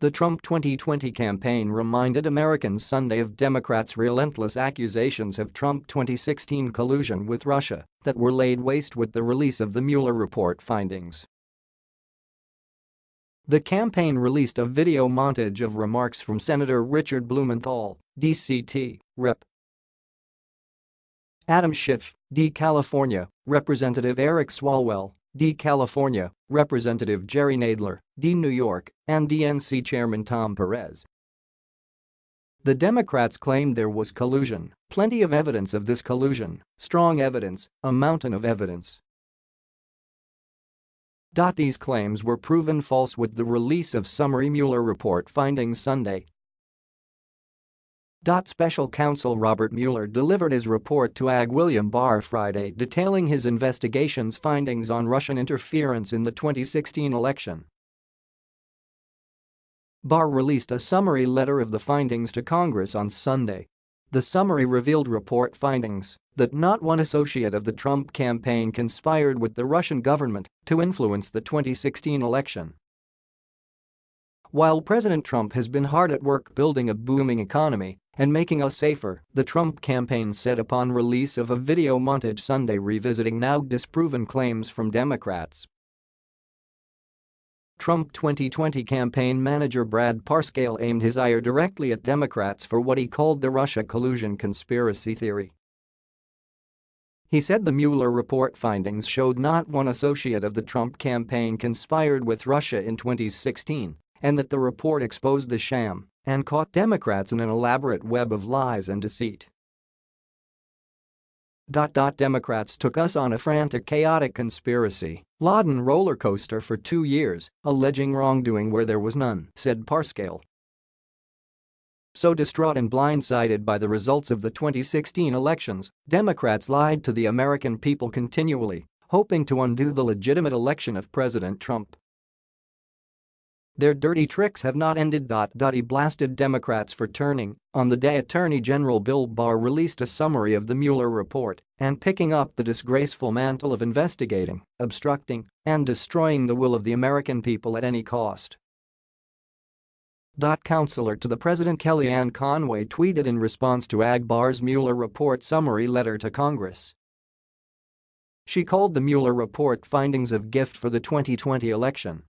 The Trump 2020 campaign reminded Americans Sunday of Democrats' relentless accusations of Trump 2016 collusion with Russia that were laid waste with the release of the Mueller report findings. The campaign released a video montage of remarks from Senator Richard Blumenthal, DCT, Rep. Adam Schiff, D. California, Representative Eric Swalwell, D. California, Representative Jerry Nadler, D. New York, and DNC Chairman Tom Perez. The Democrats claimed there was collusion, plenty of evidence of this collusion, strong evidence, a mountain of evidence. These claims were proven false with the release of summary Mueller report findings Sunday, Special counsel Robert Mueller delivered his report to AG William Barr Friday detailing his investigation's findings on Russian interference in the 2016 election. Barr released a summary letter of the findings to Congress on Sunday. The summary revealed report findings that not one associate of the Trump campaign conspired with the Russian government to influence the 2016 election. While President Trump has been hard at work building a booming economy and making us safer, the Trump campaign said upon release of a video montage Sunday revisiting now disproven claims from Democrats. Trump 2020 campaign manager Brad Parscale aimed his ire directly at Democrats for what he called the Russia collusion conspiracy theory. He said the Mueller report findings showed not one associate of the Trump campaign conspired with Russia in 2016 and that the report exposed the sham and caught Democrats in an elaborate web of lies and deceit. Democrats took us on a frantic chaotic conspiracy, laden roller coaster for two years, alleging wrongdoing where there was none, said Parscale. So distraught and blindsided by the results of the 2016 elections, Democrats lied to the American people continually, hoping to undo the legitimate election of President Trump. Their dirty tricks have not ended. He blasted Democrats for turning on the day Attorney General Bill Barr released a summary of the Mueller report and picking up the disgraceful mantle of investigating, obstructing, and destroying the will of the American people at any cost. Counselor to the President Kellyanne Conway tweeted in response to Ag Barr's Mueller report summary letter to Congress. She called the Mueller report findings of gift for the 2020 election